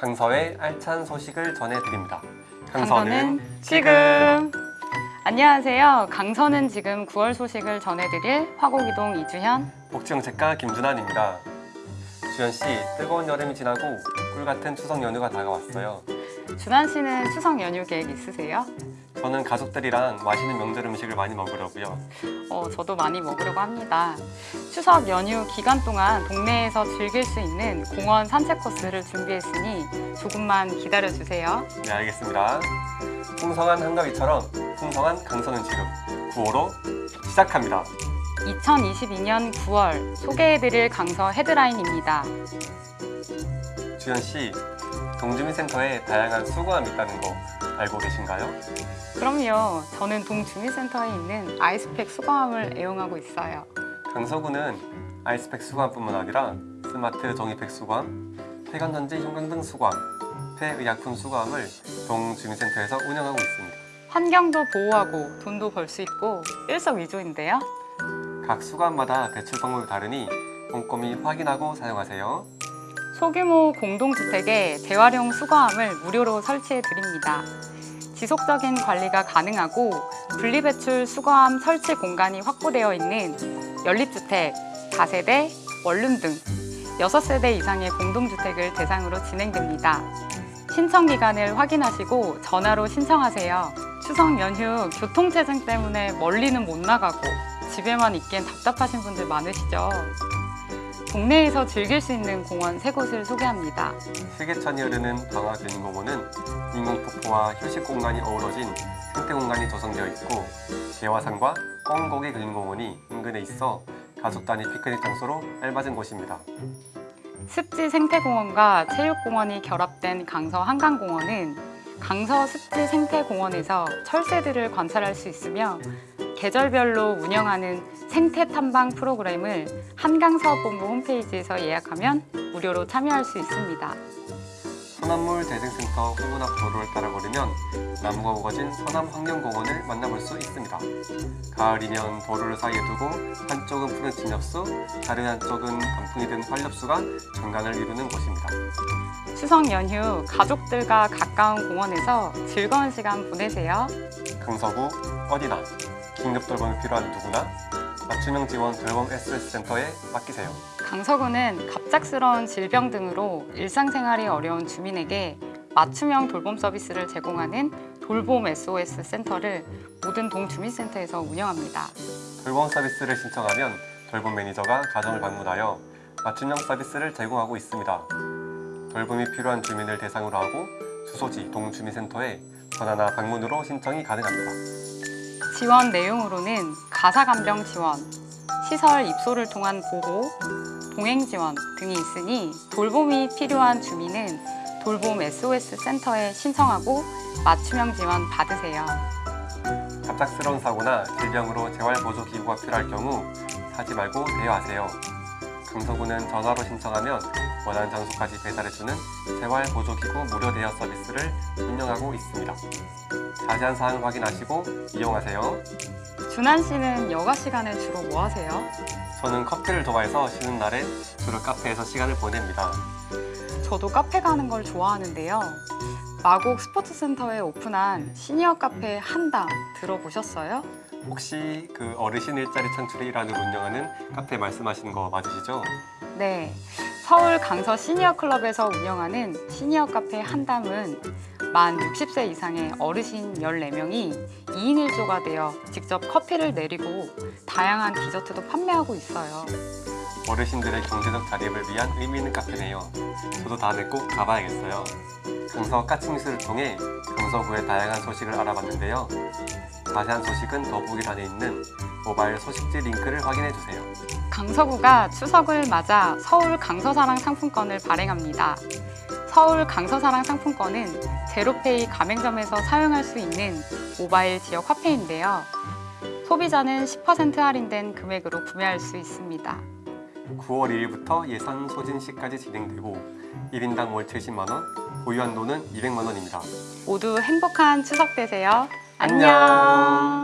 강서의 알찬 소식을 전해드립니다. 강서는 지금 안녕하세요. 강서는 지금 9월 소식을 전해드릴 화곡이동 이주현 복지정책가 김준환입니다. 주현 씨, 뜨거운 여름이 지나고 꿀 같은 추석 연휴가 다가왔어요. 준환 씨는 추석 연휴 계획 있으세요? 저는 가족들이랑 맛있는 명절 음식을 많이 먹으려고요. 어, 저도 많이 먹으려고 합니다. 추석 연휴 기간 동안 동네에서 즐길 수 있는 공원 산책 코스를 준비했으니 조금만 기다려주세요. 네, 알겠습니다. 풍성한 한가위처럼 풍성한 강서는 지금 9호로 시작합니다. 2022년 9월 소개해드릴 강서 헤드라인입니다. 주현 씨, 동주민센터에 다양한 수거함이 있다는 거 알고 계신가요? 그럼요. 저는 동주민센터에 있는 아이스팩 수거함을 애용하고 있어요. 강서구는 아이스팩 수거함뿐만 아니라 스마트 종이팩 수거함, 폐관전지 형광등 수거함, 폐의약품 수거함을 동주민센터에서 운영하고 있습니다. 환경도 보호하고 돈도 벌 수 있고 일석이조인데요. 각 수거함마다 배출 방법이 다르니 꼼꼼히 확인하고 사용하세요. 소규모 공동주택에 재활용 수거함을 무료로 설치해 드립니다. 지속적인 관리가 가능하고 분리배출 수거함 설치 공간이 확보되어 있는 연립주택, 다세대, 원룸 등 6세대 이상의 공동주택을 대상으로 진행됩니다. 신청 기간을 확인하시고 전화로 신청하세요. 추석 연휴 교통체증 때문에 멀리는 못 나가고 집에만 있기엔 답답하신 분들 많으시죠? 동네에서 즐길 수 있는 공원 세 곳을 소개합니다. 세계천이 흐르는 방화균공원은 인공폭포와 휴식 공간이 어우러진 생태 공간이 조성되어 있고 개화산과 꽁고개 근린공원이 인근에 있어 가족 단위 피크닉 장소로 알맞은 곳입니다. 습지 생태공원과 체육공원이 결합된 강서 한강공원은 강서 습지 생태공원에서 철새들을 관찰할 수 있으며 계절별로 운영하는 생태 탐방 프로그램을 한강사업본부 홈페이지에서 예약하면 무료로 참여할 수 있습니다. 서남물 대생센터 후문 앞 도로를 따라 걸으면 나무가 우거진 서남환경공원을 만나볼 수 있습니다. 가을이면 도로를 사이에 두고 한쪽은 푸른 진엽수, 다른 한쪽은 단풍이 든 활엽수가 정강을 이루는 곳입니다. 추석 연휴 가족들과 가까운 공원에서 즐거운 시간 보내세요. 강서구 어디나 긴급 돌봄이 필요한 누구나 맞춤형 지원 돌봄 SOS센터에 맡기세요. 강서구는 갑작스러운 질병 등으로 일상생활이 어려운 주민에게 맞춤형 돌봄 서비스를 제공하는 돌봄 SOS 센터를 모든 동주민센터에서 운영합니다. 돌봄 서비스를 신청하면 돌봄 매니저가 가정을 방문하여 맞춤형 서비스를 제공하고 있습니다. 돌봄이 필요한 주민을 대상으로 하고 주소지 동주민센터에 전화나 방문으로 신청이 가능합니다. 지원 내용으로는 가사간병 지원, 시설 입소를 통한 보호, 동행 지원 등이 있으니 돌봄이 필요한 주민은 돌봄 SOS 센터에 신청하고 맞춤형 지원 받으세요. 갑작스러운 사고나 질병으로 재활보조기구가 필요할 경우 사지 말고 대여하세요. 강서구는 전화로 신청하면 원하는 장소까지 배달해주는 재활보조기구 무료 대여 서비스를 운영하고 있습니다. 자세한 사항 확인하시고 이용하세요. 준한 씨는 여가 시간에 주로 뭐 하세요? 저는 커피를 좋아해서 쉬는 날엔 주로 카페에서 시간을 보냅니다. 저도 카페 가는 걸 좋아하는데요. 마곡 스포츠센터에 오픈한 시니어 카페 한담 들어보셨어요? 혹시 그 어르신 일자리 창출의 일환으로 운영하는 카페 말씀하시는 거 맞으시죠? 네, 서울 강서 시니어 클럽에서 운영하는 시니어 카페 한담은 만 60세 이상의 어르신 14명이 2인 1조가 되어 직접 커피를 내리고 다양한 디저트도 판매하고 있어요. 어르신들의 경제적 자립을 위한 의미 있는 카페네요. 저도 다음에 꼭 가봐야겠어요. 강서 까치미술을 통해 강서구의 다양한 소식을 알아봤는데요. 자세한 소식은 더보기란에 있는 모바일 소식지 링크를 확인해주세요. 강서구가 추석을 맞아 서울 강서사랑 상품권을 발행합니다. 서울 강서사랑 상품권은 제로페이 가맹점에서 사용할 수 있는 모바일 지역 화폐인데요. 소비자는 10% 할인된 금액으로 구매할 수 있습니다. 9월 1일부터 예산 소진 시까지 진행되고 1인당 월 70만원, 보유한 돈은 200만원입니다. 모두 행복한 추석 되세요. 안녕.